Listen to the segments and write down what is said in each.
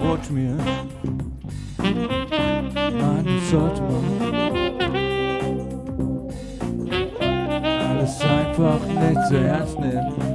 watch mir. Einen sollte man. Alles einfach nicht zu ernst nehmen.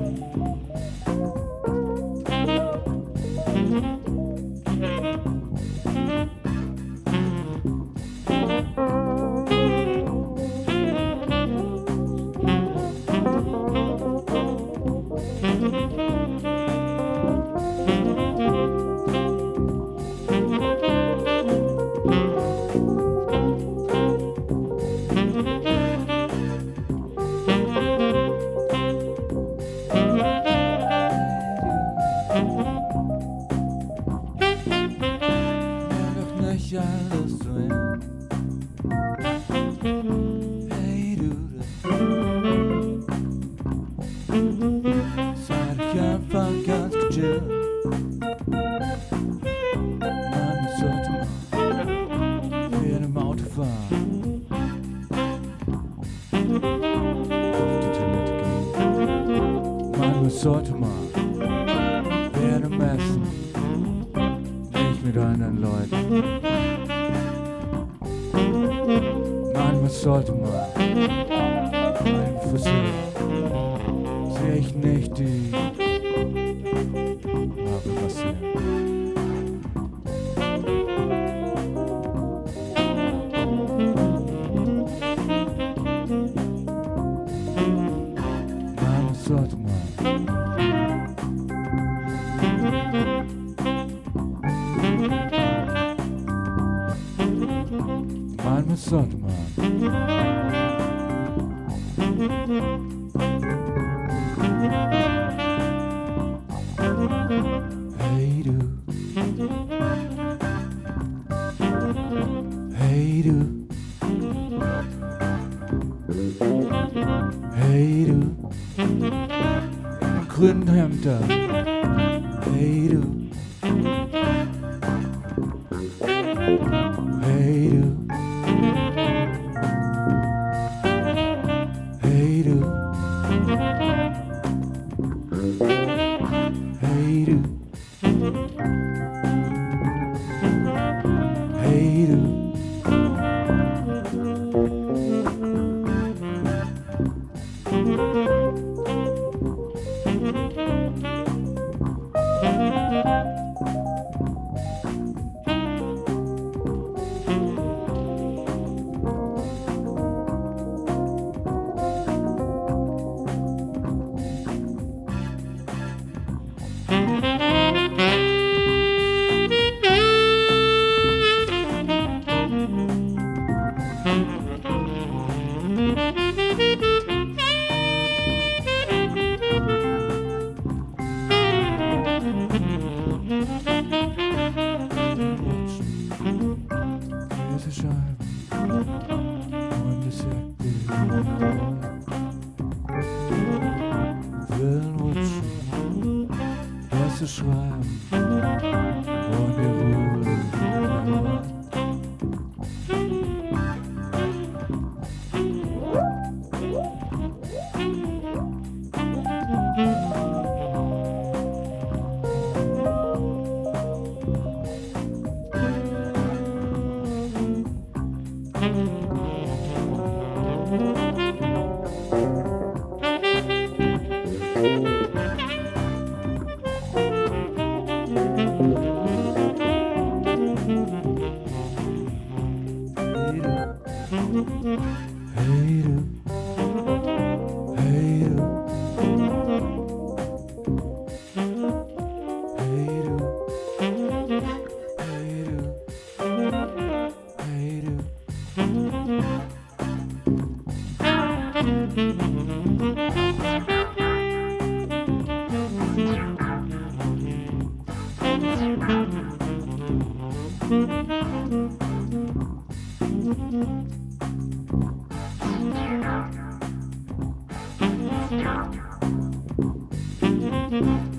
es sollte mal. Werden messen, nicht mit anderen Leuten. Nein, Manchmal sollte man Sandman. Clinton Hampton. Was zu schreiben mm-hmm. Hey